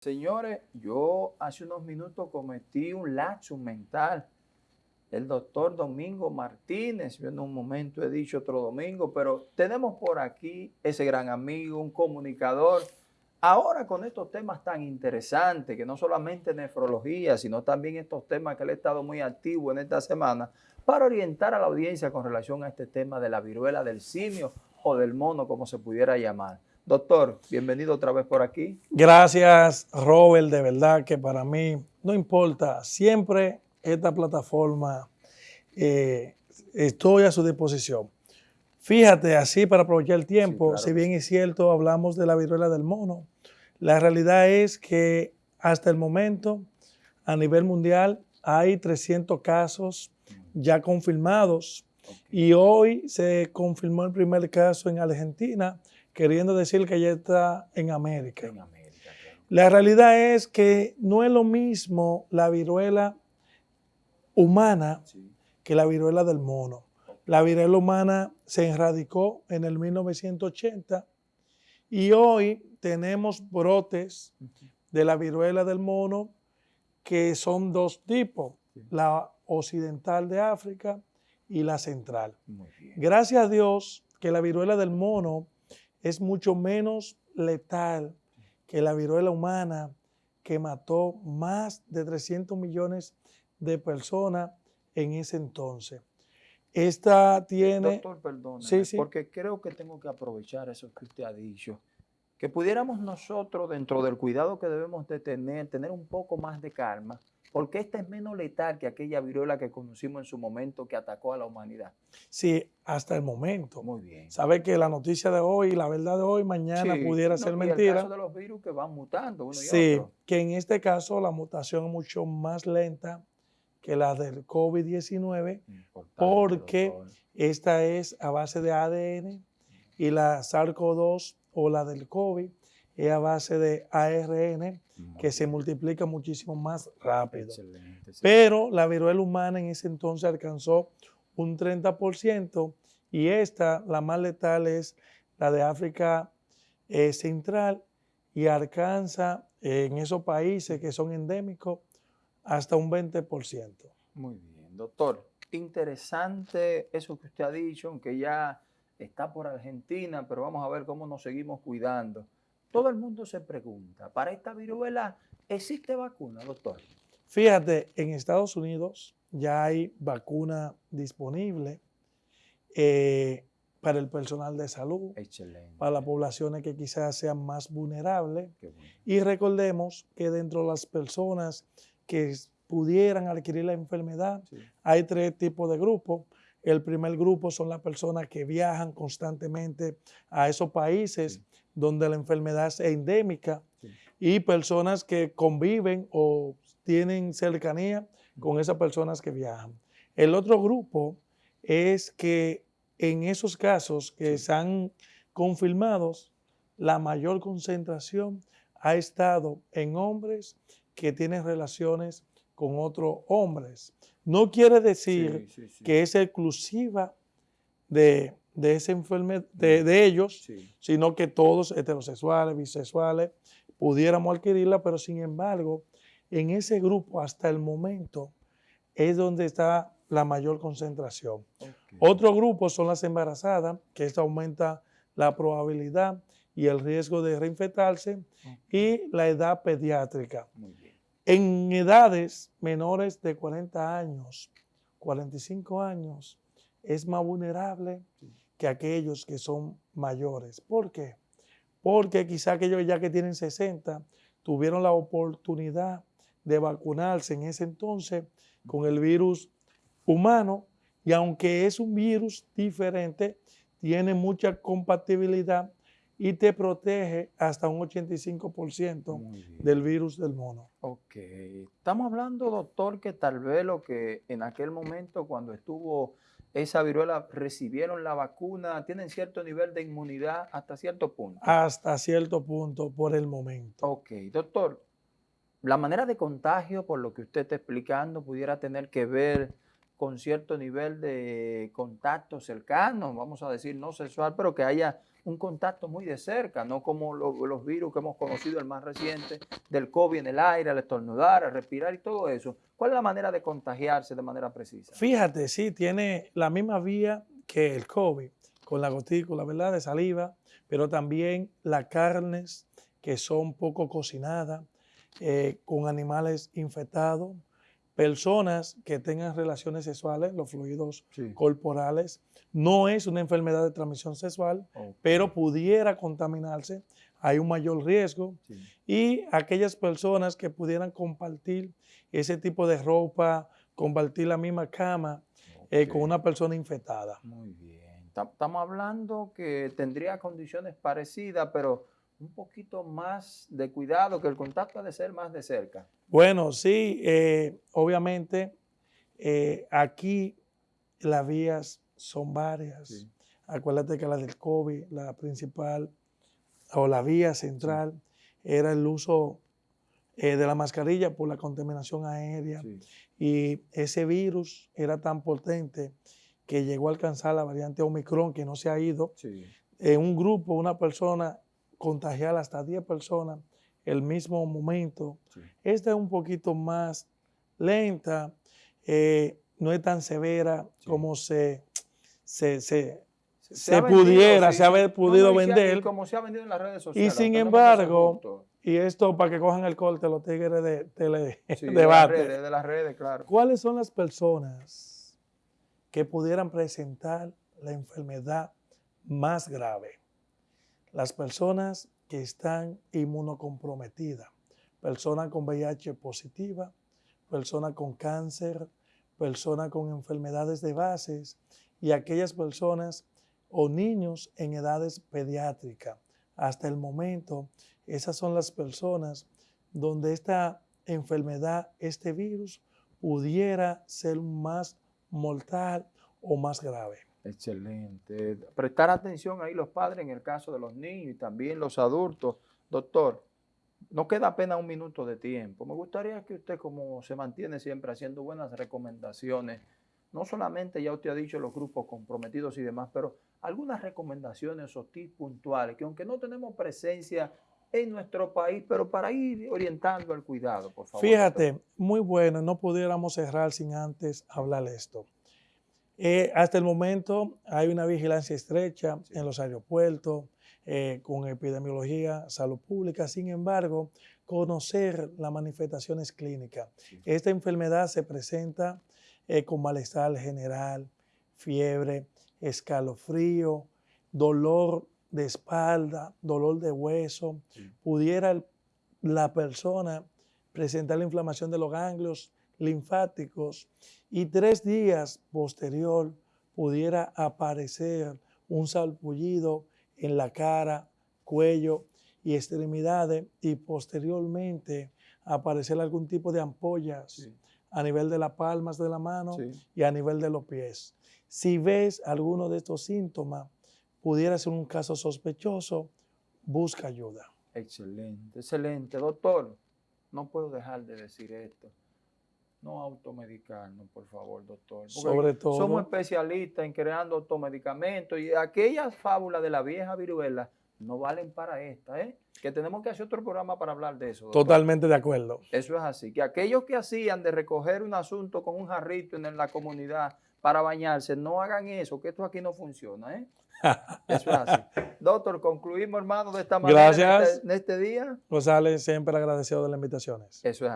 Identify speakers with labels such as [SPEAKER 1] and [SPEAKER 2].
[SPEAKER 1] Señores, yo hace unos minutos cometí un lapsus mental. El doctor Domingo Martínez, yo en un momento he dicho otro domingo, pero tenemos por aquí ese gran amigo, un comunicador. Ahora con estos temas tan interesantes, que no solamente nefrología, sino también estos temas que él ha estado muy activo en esta semana, para orientar a la audiencia con relación a este tema de la viruela del simio o del mono, como se pudiera llamar. Doctor, bienvenido otra vez por aquí.
[SPEAKER 2] Gracias, Robert. De verdad que para mí no importa. Siempre esta plataforma eh, estoy a su disposición. Fíjate, así para aprovechar el tiempo, si bien es cierto, hablamos de la viruela del mono, la realidad es que hasta el momento, a nivel mundial, hay 300 casos ya confirmados y hoy se confirmó el primer caso en Argentina queriendo decir que ya está en América. La realidad es que no es lo mismo la viruela humana que la viruela del mono. La viruela humana se erradicó en el 1980 y hoy tenemos brotes de la viruela del mono que son dos tipos, la occidental de África y la central. Gracias a Dios que la viruela del mono es mucho menos letal que la viruela humana que mató más de 300 millones de personas en ese entonces. Esta tiene...
[SPEAKER 1] Doctor, perdón, sí, sí. porque creo que tengo que aprovechar eso que usted ha dicho. Que pudiéramos nosotros, dentro del cuidado que debemos de tener, tener un poco más de calma porque esta es menos letal que aquella viruela que conocimos en su momento que atacó a la humanidad.
[SPEAKER 2] Sí, hasta el momento.
[SPEAKER 1] Muy bien.
[SPEAKER 2] Sabe que la noticia de hoy, la verdad de hoy, mañana pudiera ser mentira. Y el caso
[SPEAKER 1] de los virus que van mutando uno y
[SPEAKER 2] sí, que en este caso la mutación es mucho más lenta que la del COVID-19 porque esta es a base de ADN y la SARS-CoV-2 o la del COVID es a base de ARN que se multiplica muchísimo más rápido. Pero la viruela humana en ese entonces alcanzó un 30% y esta, la más letal, es la de África eh, Central y alcanza en esos países que son endémicos hasta un 20%.
[SPEAKER 1] Muy bien, doctor. Interesante eso que usted ha dicho, aunque ya está por Argentina, pero vamos a ver cómo nos seguimos cuidando. Todo el mundo se pregunta, ¿para esta viruela existe vacuna, doctor?
[SPEAKER 2] Fíjate, en Estados Unidos ya hay vacuna disponible eh, para el personal de salud, para las poblaciones que quizás sean más vulnerables. Y recordemos que dentro de las personas que pudieran adquirir la enfermedad, hay tres tipos de grupos. El primer grupo son las personas que viajan constantemente a esos países donde la enfermedad es endémica y personas que conviven o tienen cercanía con esas personas que viajan. El otro grupo es que en esos casos que se han confirmado, la mayor concentración ha estado en hombres que tienen relaciones con otros hombres. No quiere decir que es exclusiva de, de esa enfermedad, de, ellos, sino que todos heterosexuales, bisexuales, pudiéramos adquirirla, pero sin embargo, en ese grupo hasta el momento es donde está la mayor concentración. Otro grupo son las embarazadas, que esto aumenta la probabilidad y el riesgo de reinfectarse, y la edad pediátrica. En edades menores de 40 años, 45 años, es más vulnerable que aquellos que son mayores. ¿Por qué? Porque quizá aquellos ya que tienen 60 tuvieron la oportunidad de vacunarse en ese entonces con el virus humano y aunque es un virus diferente, tiene mucha compatibilidad y te protege hasta un 85% del virus del mono.
[SPEAKER 1] Ok. Estamos hablando, doctor, que tal vez lo que en aquel momento cuando estuvo esa viruela recibieron la vacuna, tienen cierto nivel de inmunidad hasta cierto punto.
[SPEAKER 2] Hasta cierto punto por el momento.
[SPEAKER 1] Ok, doctor, la manera de contagio, por lo que usted está explicando, pudiera tener que ver con cierto nivel de contacto cercano, vamos a decir no sexual, pero que haya un contacto muy de cerca, no como los virus que hemos conocido, el más reciente, del COVID en el aire, al estornudar, al respirar y todo eso. ¿Cuál es la manera de contagiarse de manera precisa?
[SPEAKER 2] Fíjate, sí, tiene la misma vía que el COVID, con la gotícula, ¿verdad?, de saliva, pero también las carnes que son poco cocinadas, eh, con animales infectados, personas que tengan relaciones sexuales, los fluidos corporales. No es una enfermedad de transmisión sexual, pero pudiera contaminarse, hay un mayor riesgo. Y aquellas personas que pudieran compartir ese tipo de ropa, compartir la misma cama eh, con una persona infectada.
[SPEAKER 1] Muy bien. Estamos hablando que tendría condiciones parecidas, pero un poquito más de cuidado, que el contacto ha de ser más de cerca.
[SPEAKER 2] Bueno, sí, eh, obviamente eh, aquí las vías son varias. Acuérdate que la del COVID, la principal o la vía central era el uso eh, de la mascarilla por la contaminación aérea. Y ese virus era tan potente que llegó a alcanzar la variante Omicron que no se ha ido. En un grupo, una persona contagiar hasta 10 personas el mismo momento. Esta es un poquito más lenta, eh, no es tan severa como se, se, se, pudiera, se ha podido vender.
[SPEAKER 1] como se ha vendido en las redes sociales.
[SPEAKER 2] Y sin embargo, y esto para que cojan el corte los tigres de tele
[SPEAKER 1] de, las redes, de las redes, claro.
[SPEAKER 2] ¿Cuáles son las personas que pudieran presentar la enfermedad más grave? Las personas que están inmunocomprometidas, personas con VIH positiva, personas con cáncer, personas con enfermedades de bases y aquellas personas o niños en edades pediátricas. Hasta el momento, esas son las personas donde esta enfermedad, este virus, pudiera ser más mortal o más grave.
[SPEAKER 1] Excelente. Prestar atención ahí los padres en el caso de los niños y también los adultos. Doctor, no queda apenas un minuto de tiempo. Me gustaría que usted, como se mantiene siempre haciendo buenas recomendaciones, no solamente ya usted ha dicho los grupos comprometidos y demás, pero algunas recomendaciones o tips puntuales que aunque no tenemos presencia en nuestro país, pero para ir orientando el cuidado, por favor.
[SPEAKER 2] Fíjate, muy bueno, no pudiéramos cerrar sin antes hablar esto. Eh, hasta el momento hay una vigilancia estrecha en los aeropuertos, eh, con epidemiología, salud pública. Sin embargo, conocer las manifestaciones clínicas. Esta enfermedad se presenta eh, con malestar general, fiebre, escalofrío, dolor de espalda, dolor de hueso. Pudiera la persona presentar la inflamación de los ganglios linfáticos y tres días posterior pudiera aparecer un salpullido en la cara, cuello y extremidades y posteriormente aparecer algún tipo de ampollas a nivel de las palmas de la mano y a nivel de los pies. Si ves alguno de estos síntomas, pudiera ser un caso sospechoso, busca ayuda.
[SPEAKER 1] Excelente, excelente. Doctor, no puedo dejar de decir esto no automedicarnos, por favor, doctor.
[SPEAKER 2] Sobre todo.
[SPEAKER 1] Somos especialistas en creando automedicamentos y aquellas fábulas de la vieja viruela no valen para esta, ¿eh? Que tenemos que hacer otro programa para hablar de eso.
[SPEAKER 2] Totalmente de acuerdo.
[SPEAKER 1] Eso es así. Que aquellos que hacían de recoger un asunto con un jarrito en la comunidad para bañarse, no hagan eso, que esto aquí no funciona, ¿eh? Eso es así. Doctor, concluimos, hermano, de esta manera
[SPEAKER 2] Gracias.
[SPEAKER 1] en este, en este día.
[SPEAKER 2] Rosales, siempre agradecido de las invitaciones.
[SPEAKER 1] Eso es así.